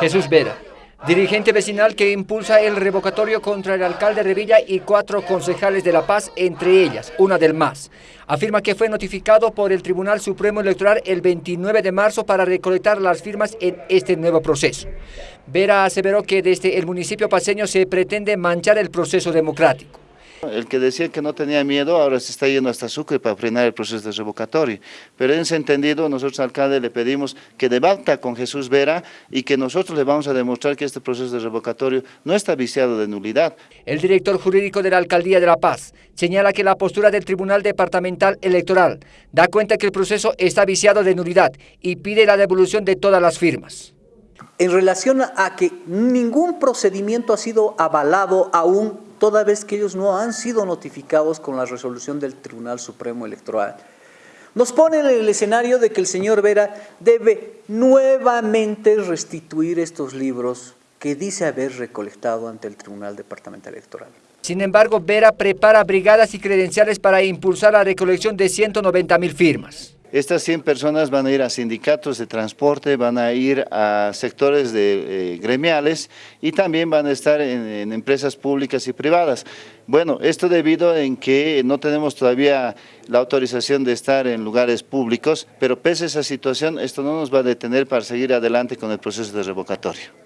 Jesús Vera, dirigente vecinal que impulsa el revocatorio contra el alcalde Revilla y cuatro concejales de La Paz, entre ellas, una del MAS. Afirma que fue notificado por el Tribunal Supremo Electoral el 29 de marzo para recolectar las firmas en este nuevo proceso. Vera aseveró que desde el municipio paseño se pretende manchar el proceso democrático. El que decía que no tenía miedo ahora se está yendo hasta Sucre para frenar el proceso de revocatorio. Pero en ese entendido, nosotros alcalde le pedimos que debata con Jesús Vera y que nosotros le vamos a demostrar que este proceso de revocatorio no está viciado de nulidad. El director jurídico de la Alcaldía de La Paz señala que la postura del Tribunal Departamental Electoral da cuenta que el proceso está viciado de nulidad y pide la devolución de todas las firmas en relación a que ningún procedimiento ha sido avalado aún toda vez que ellos no han sido notificados con la resolución del Tribunal Supremo Electoral. Nos pone en el escenario de que el señor Vera debe nuevamente restituir estos libros que dice haber recolectado ante el Tribunal Departamental Electoral. Sin embargo, Vera prepara brigadas y credenciales para impulsar la recolección de 190 mil firmas. Estas 100 personas van a ir a sindicatos de transporte, van a ir a sectores de, eh, gremiales y también van a estar en, empresas públicas y privadas. Bueno, esto debido en que no tenemos todavía la autorización de estar en lugares públicos, pero pese a esa situación, esto no nos va a detener para seguir adelante con el proceso de revocatorio.